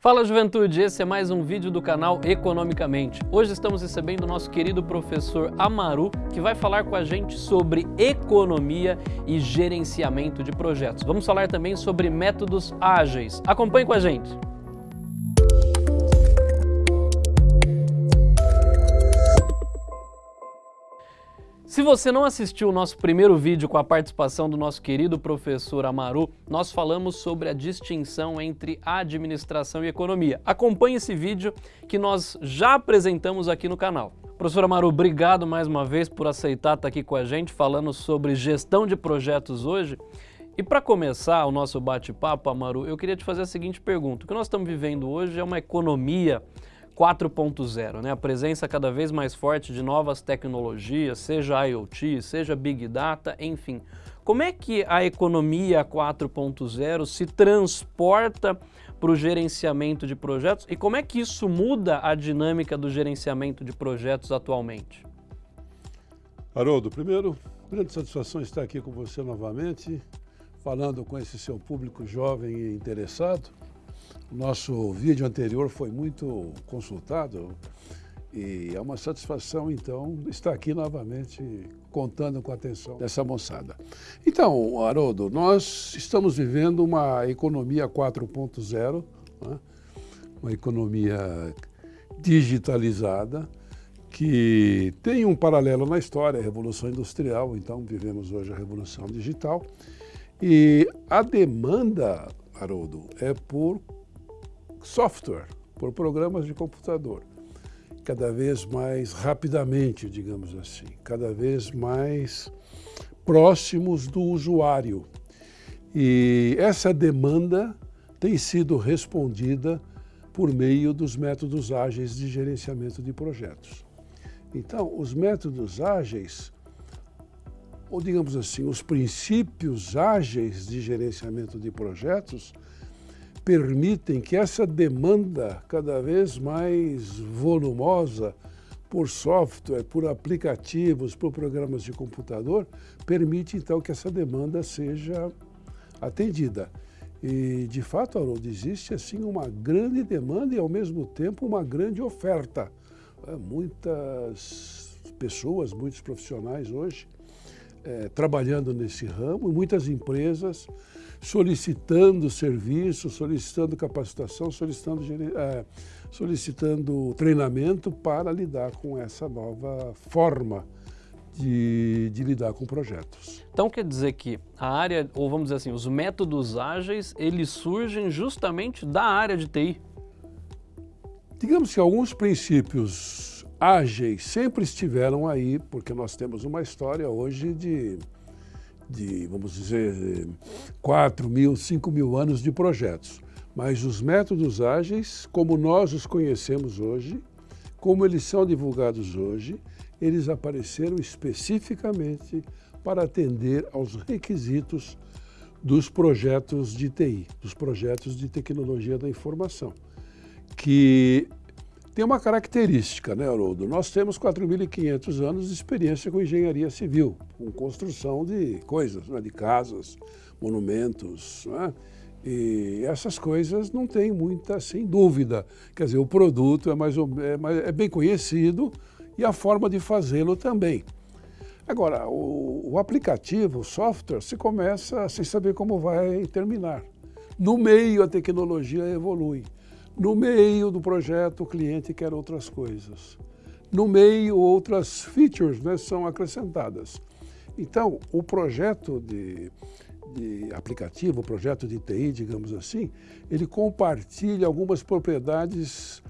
Fala juventude, esse é mais um vídeo do canal Economicamente. Hoje estamos recebendo o nosso querido professor Amaru, que vai falar com a gente sobre economia e gerenciamento de projetos. Vamos falar também sobre métodos ágeis. Acompanhe com a gente. Se você não assistiu o nosso primeiro vídeo com a participação do nosso querido professor Amaru, nós falamos sobre a distinção entre administração e economia. Acompanhe esse vídeo que nós já apresentamos aqui no canal. Professor Amaru, obrigado mais uma vez por aceitar estar aqui com a gente falando sobre gestão de projetos hoje. E para começar o nosso bate-papo, Amaru, eu queria te fazer a seguinte pergunta. O que nós estamos vivendo hoje é uma economia 4.0, né? a presença cada vez mais forte de novas tecnologias, seja IoT, seja Big Data, enfim. Como é que a economia 4.0 se transporta para o gerenciamento de projetos e como é que isso muda a dinâmica do gerenciamento de projetos atualmente? Haroldo, primeiro, grande satisfação estar aqui com você novamente, falando com esse seu público jovem e interessado. O nosso vídeo anterior foi muito consultado e é uma satisfação, então, estar aqui novamente contando com a atenção dessa moçada. Então, Haroldo, nós estamos vivendo uma economia 4.0, né? uma economia digitalizada, que tem um paralelo na história, a Revolução Industrial, então vivemos hoje a Revolução Digital, e a demanda, Haroldo, é por software, por programas de computador, cada vez mais rapidamente, digamos assim, cada vez mais próximos do usuário. E essa demanda tem sido respondida por meio dos métodos ágeis de gerenciamento de projetos. Então, os métodos ágeis, ou digamos assim, os princípios ágeis de gerenciamento de projetos, permitem que essa demanda cada vez mais volumosa por software, por aplicativos, por programas de computador, permite então que essa demanda seja atendida. E de fato, Haroldo, existe assim uma grande demanda e ao mesmo tempo uma grande oferta. É, muitas pessoas, muitos profissionais hoje é, trabalhando nesse ramo, muitas empresas solicitando serviço, solicitando capacitação, solicitando, é, solicitando treinamento para lidar com essa nova forma de, de, lidar com projetos. Então quer dizer que a área, ou vamos dizer assim, os métodos ágeis, eles surgem justamente da área de TI? Digamos que alguns princípios ágeis sempre estiveram aí, porque nós temos uma história hoje de de, vamos dizer, 4 mil, 5 mil anos de projetos. Mas os métodos ágeis, como nós os conhecemos hoje, como eles são divulgados hoje, eles apareceram especificamente para atender aos requisitos dos projetos de TI, dos projetos de tecnologia da informação, que tem uma característica, né, Haroldo? Nós temos 4.500 anos de experiência com engenharia civil, com construção de coisas, né, de casas, monumentos, né? E essas coisas não tem muita, sem dúvida. Quer dizer, o produto é, mais, é, é bem conhecido e a forma de fazê-lo também. Agora, o, o aplicativo, o software, se começa sem saber como vai terminar. No meio, a tecnologia evolui. No meio do projeto, o cliente quer outras coisas. No meio, outras features né, são acrescentadas. Então, o projeto de, de aplicativo, o projeto de TI, digamos assim, ele compartilha algumas propriedades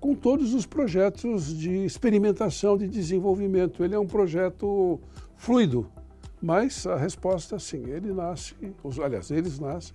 com todos os projetos de experimentação, de desenvolvimento. Ele é um projeto fluido, mas a resposta, sim, ele nasce, aliás, eles nascem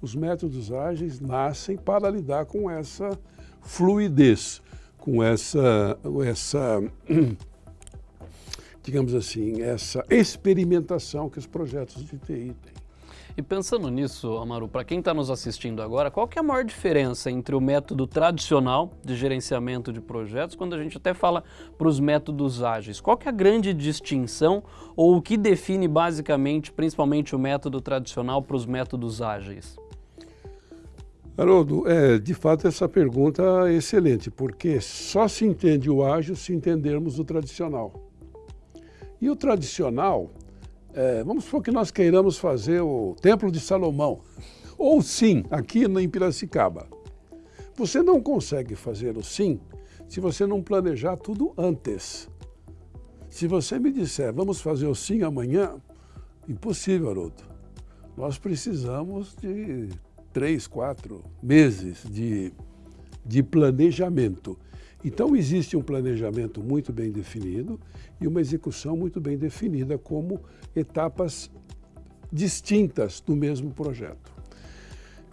os métodos ágeis nascem para lidar com essa fluidez, com essa, essa digamos assim, essa experimentação que os projetos de TI têm. E pensando nisso, Amaru, para quem está nos assistindo agora, qual que é a maior diferença entre o método tradicional de gerenciamento de projetos, quando a gente até fala para os métodos ágeis? Qual que é a grande distinção ou o que define basicamente, principalmente o método tradicional para os métodos ágeis? Haroldo, é, de fato essa pergunta é excelente, porque só se entende o ágil se entendermos o tradicional. E o tradicional, é, vamos supor que nós queiramos fazer o Templo de Salomão, ou sim, aqui em Piracicaba. Você não consegue fazer o sim se você não planejar tudo antes. Se você me disser, vamos fazer o sim amanhã, impossível, Haroldo. Nós precisamos de três, quatro meses de, de planejamento. Então, existe um planejamento muito bem definido e uma execução muito bem definida como etapas distintas do mesmo projeto.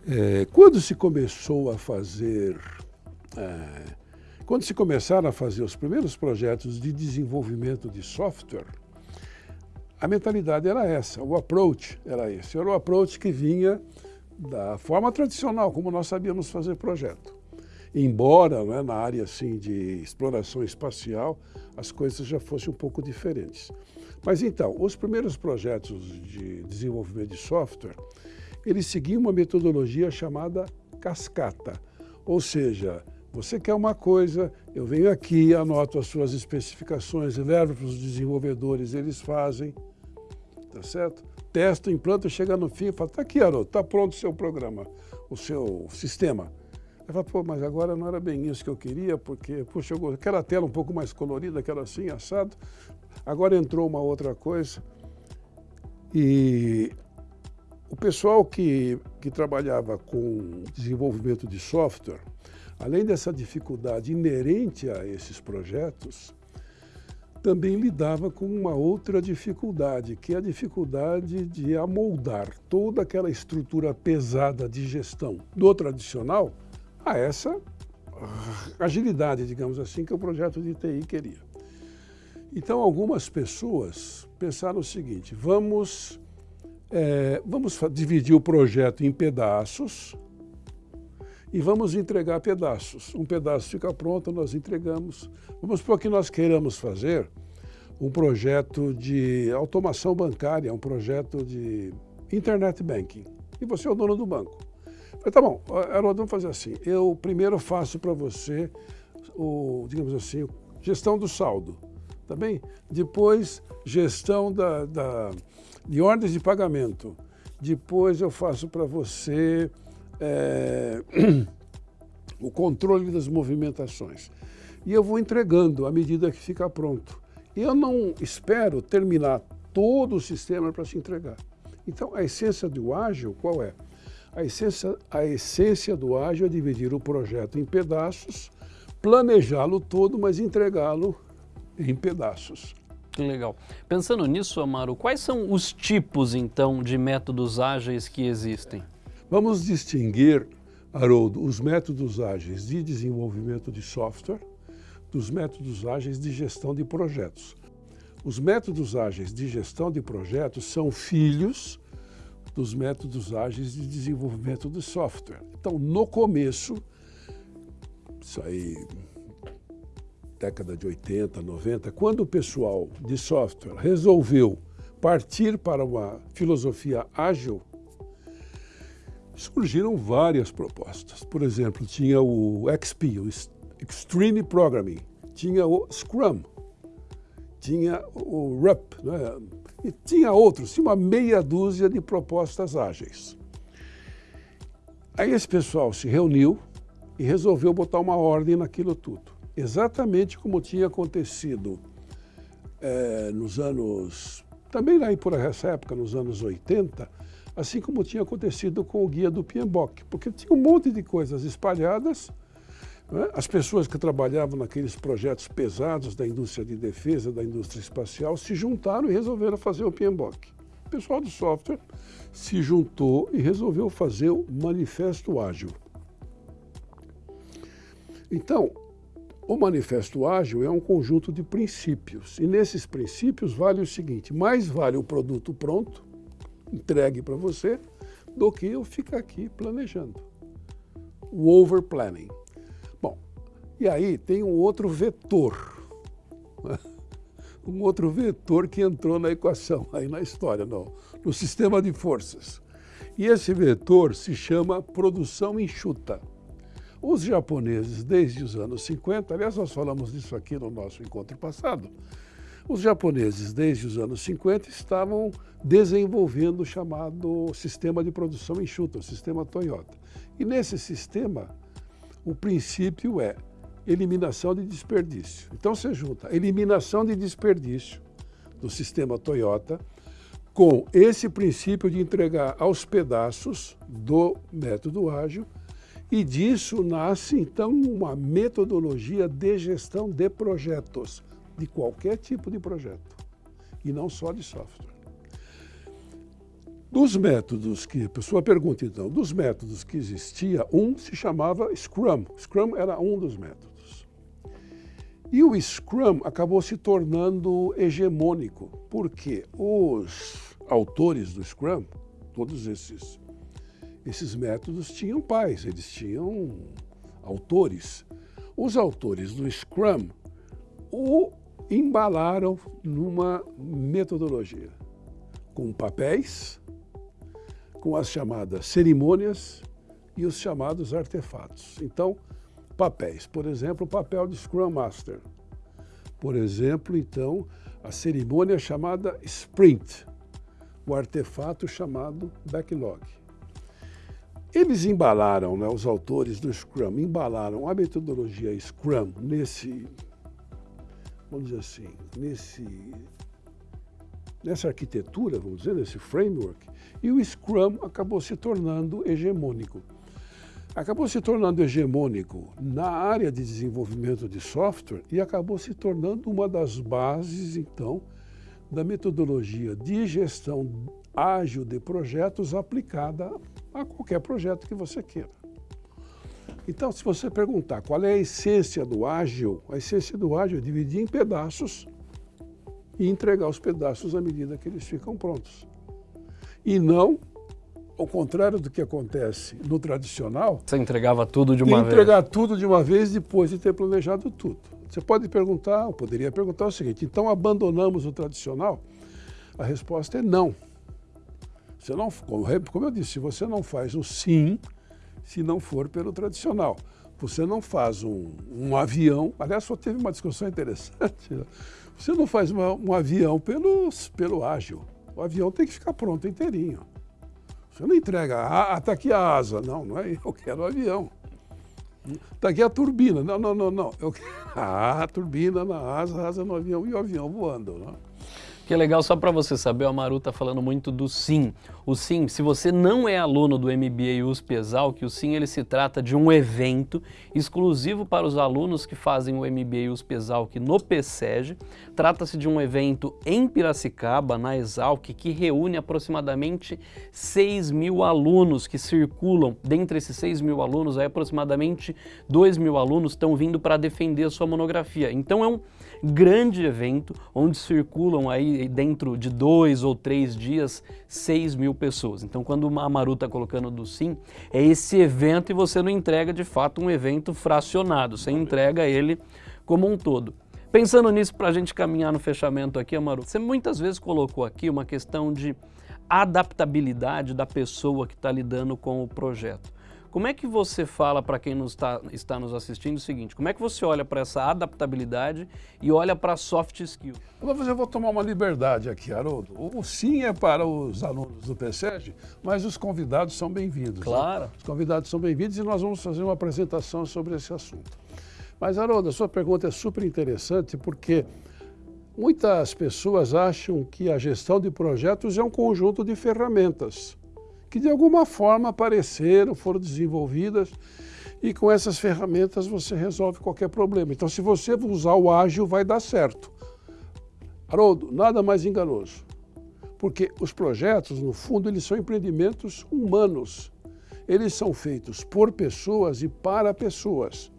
É, quando se começou a fazer, é, quando se começaram a fazer os primeiros projetos de desenvolvimento de software, a mentalidade era essa, o approach era esse, era o approach que vinha da forma tradicional, como nós sabíamos fazer projeto. Embora né, na área assim, de exploração espacial as coisas já fossem um pouco diferentes. Mas então, os primeiros projetos de desenvolvimento de software, eles seguiam uma metodologia chamada cascata, ou seja, você quer uma coisa, eu venho aqui, anoto as suas especificações, levo para os desenvolvedores, eles fazem, tá certo? testa, implanta, chega no fim e fala, tá aqui, Haroldo, tá pronto o seu programa, o seu sistema. Aí fala, pô, mas agora não era bem isso que eu queria, porque, puxa, eu aquela tela um pouco mais colorida, aquela assim, assado, agora entrou uma outra coisa. E o pessoal que, que trabalhava com desenvolvimento de software, além dessa dificuldade inerente a esses projetos, também lidava com uma outra dificuldade, que é a dificuldade de amoldar toda aquela estrutura pesada de gestão do tradicional a essa agilidade, digamos assim, que o projeto de TI queria. Então, algumas pessoas pensaram o seguinte, vamos, é, vamos dividir o projeto em pedaços e vamos entregar pedaços. Um pedaço fica pronto, nós entregamos. Vamos o que nós queiramos fazer um projeto de automação bancária, um projeto de internet banking. E você é o dono do banco. falei, tá bom, Haroldo, vamos fazer assim. Eu primeiro faço para você, o, digamos assim, gestão do saldo, tá bem? Depois, gestão da, da de ordens de pagamento. Depois eu faço para você é, o controle das movimentações. E eu vou entregando à medida que fica pronto. Eu não espero terminar todo o sistema para se entregar. Então, a essência do ágil, qual é? A essência, a essência do ágil é dividir o projeto em pedaços, planejá-lo todo, mas entregá-lo em pedaços. Que legal. Pensando nisso, Amaro, quais são os tipos, então, de métodos ágeis que existem? Vamos distinguir, Haroldo, os métodos ágeis de desenvolvimento de software dos métodos ágeis de gestão de projetos. Os métodos ágeis de gestão de projetos são filhos dos métodos ágeis de desenvolvimento de software. Então, no começo, isso aí, década de 80, 90, quando o pessoal de software resolveu partir para uma filosofia ágil, surgiram várias propostas. Por exemplo, tinha o XP, o Extreme Programming, tinha o Scrum, tinha o RUP, né? e tinha outros, tinha uma meia dúzia de propostas ágeis. Aí esse pessoal se reuniu e resolveu botar uma ordem naquilo tudo. Exatamente como tinha acontecido é, nos anos, também aí por essa época, nos anos 80, assim como tinha acontecido com o guia do PMBOK, porque tinha um monte de coisas espalhadas, né? as pessoas que trabalhavam naqueles projetos pesados da indústria de defesa, da indústria espacial, se juntaram e resolveram fazer o PMBOK. O pessoal do software se juntou e resolveu fazer o Manifesto Ágil. Então, o Manifesto Ágil é um conjunto de princípios, e nesses princípios vale o seguinte, mais vale o produto pronto, entregue para você, do que eu ficar aqui planejando. O over planning. Bom, e aí tem um outro vetor, um outro vetor que entrou na equação, aí na história, no, no sistema de forças. E esse vetor se chama produção enxuta. Os japoneses, desde os anos 50, aliás, nós falamos disso aqui no nosso encontro passado, os japoneses, desde os anos 50, estavam desenvolvendo o chamado sistema de produção enxuta, o sistema Toyota. E nesse sistema, o princípio é eliminação de desperdício. Então você junta eliminação de desperdício do sistema Toyota com esse princípio de entregar aos pedaços do método ágil e disso nasce então uma metodologia de gestão de projetos de qualquer tipo de projeto, e não só de software. Dos métodos que, pessoa pergunta então, dos métodos que existia, um se chamava Scrum. Scrum era um dos métodos. E o Scrum acabou se tornando hegemônico, porque os autores do Scrum, todos esses, esses métodos tinham pais, eles tinham autores. Os autores do Scrum o embalaram numa metodologia com papéis, com as chamadas cerimônias e os chamados artefatos. Então, papéis, por exemplo, o papel de Scrum Master. Por exemplo, então, a cerimônia chamada Sprint, o artefato chamado Backlog. Eles embalaram, né, os autores do Scrum, embalaram a metodologia Scrum nesse vamos dizer assim, nesse, nessa arquitetura, vamos dizer, nesse framework, e o Scrum acabou se tornando hegemônico. Acabou se tornando hegemônico na área de desenvolvimento de software e acabou se tornando uma das bases, então, da metodologia de gestão ágil de projetos aplicada a qualquer projeto que você queira. Então, se você perguntar qual é a essência do ágil, a essência do ágil é dividir em pedaços e entregar os pedaços à medida que eles ficam prontos. E não ao contrário do que acontece no tradicional. Você entregava tudo de uma vez? Entregar tudo de uma vez depois de ter planejado tudo. Você pode perguntar, ou poderia perguntar o seguinte, então abandonamos o tradicional? A resposta é não. Você não como eu disse, se você não faz o sim, se não for pelo tradicional. Você não faz um, um avião, aliás, só teve uma discussão interessante, né? você não faz uma, um avião pelo, pelo ágil. O avião tem que ficar pronto inteirinho. Você não entrega, ah, está aqui a asa. Não, não é eu quero o avião. Está aqui a turbina. Não, não, não, não. Eu quero a turbina na asa, asa no avião e o avião voando. Não? Que é legal, só para você saber, o Amaru está falando muito do SIM. O SIM, se você não é aluno do MBA USP que o SIM ele se trata de um evento exclusivo para os alunos que fazem o MBA USP Exalc no PSEG. Trata-se de um evento em Piracicaba, na Exalc, que reúne aproximadamente 6 mil alunos que circulam. Dentre esses 6 mil alunos, aí, aproximadamente 2 mil alunos estão vindo para defender a sua monografia. Então é um grande evento onde circulam aí dentro de dois ou três dias 6 mil pessoas. Então quando o Amaru está colocando do sim, é esse evento e você não entrega de fato um evento fracionado, você entrega ele como um todo. Pensando nisso, para a gente caminhar no fechamento aqui, Amaru, você muitas vezes colocou aqui uma questão de adaptabilidade da pessoa que está lidando com o projeto. Como é que você fala para quem nos tá, está nos assistindo o seguinte, como é que você olha para essa adaptabilidade e olha para soft skill? Eu vou tomar uma liberdade aqui, Haroldo. O sim é para os alunos do PSEG, mas os convidados são bem-vindos. Né? Claro. Né? Os convidados são bem-vindos e nós vamos fazer uma apresentação sobre esse assunto. Mas, Haroldo, a sua pergunta é super interessante porque muitas pessoas acham que a gestão de projetos é um conjunto de ferramentas que de alguma forma apareceram, foram desenvolvidas e com essas ferramentas você resolve qualquer problema. Então, se você usar o ágil, vai dar certo. Haroldo, nada mais enganoso, porque os projetos, no fundo, eles são empreendimentos humanos. Eles são feitos por pessoas e para pessoas.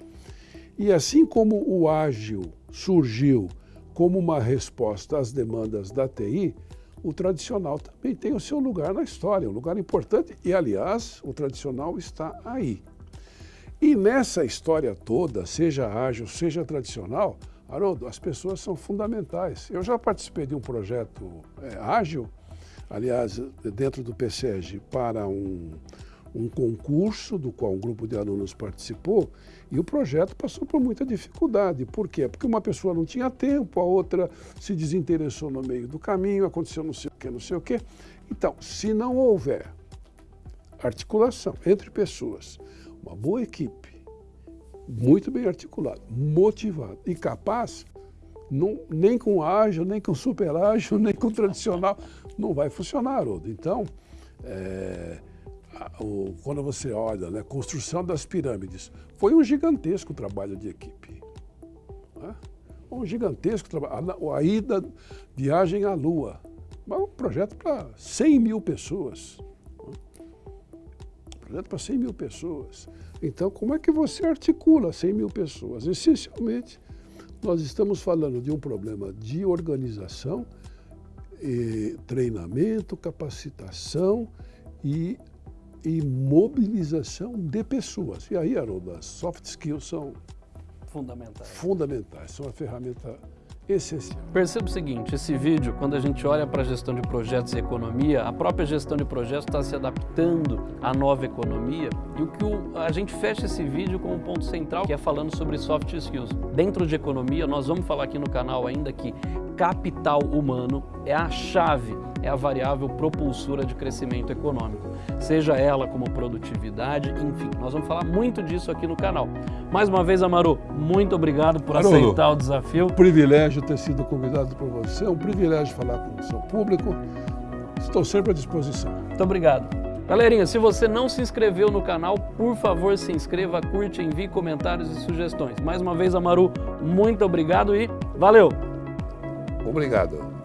E assim como o ágil surgiu como uma resposta às demandas da TI, o tradicional também tem o seu lugar na história, um lugar importante, e aliás, o tradicional está aí. E nessa história toda, seja ágil, seja tradicional, Haroldo, as pessoas são fundamentais. Eu já participei de um projeto é, ágil, aliás, dentro do PSEG, para um, um concurso do qual um grupo de alunos participou e o projeto passou por muita dificuldade. Por quê? Porque uma pessoa não tinha tempo, a outra se desinteressou no meio do caminho, aconteceu não sei o que, não sei o que. Então, se não houver articulação entre pessoas, uma boa equipe, muito bem articulada, motivada e capaz, não, nem com ágil, nem com super ágil, nem com tradicional, não vai funcionar, Haroldo. Então, é, o, quando você olha, né, construção das pirâmides, foi um gigantesco trabalho de equipe. Né? Um gigantesco trabalho. A, a ida, viagem à Lua, um projeto para 100 mil pessoas. Né? Um projeto para 100 mil pessoas. Então, como é que você articula 100 mil pessoas? Essencialmente, nós estamos falando de um problema de organização, treinamento, capacitação e e mobilização de pessoas. E aí, Haroldo, as soft skills são fundamentais. Fundamentais, são uma ferramenta essencial. Perceba o seguinte, esse vídeo, quando a gente olha para a gestão de projetos e economia, a própria gestão de projetos está se adaptando à nova economia e o que o, a gente fecha esse vídeo com um ponto central, que é falando sobre soft skills. Dentro de economia, nós vamos falar aqui no canal ainda que capital humano é a chave, é a variável propulsora de crescimento econômico. Seja ela como produtividade, enfim, nós vamos falar muito disso aqui no canal. Mais uma vez, Amaru, muito obrigado por Haroldo, aceitar o desafio. Um privilégio ter sido convidado por você, é um privilégio falar com o seu público. Estou sempre à disposição. Muito obrigado. Galerinha, se você não se inscreveu no canal, por favor se inscreva, curte, envie comentários e sugestões. Mais uma vez, Amaru, muito obrigado e valeu! Obrigado.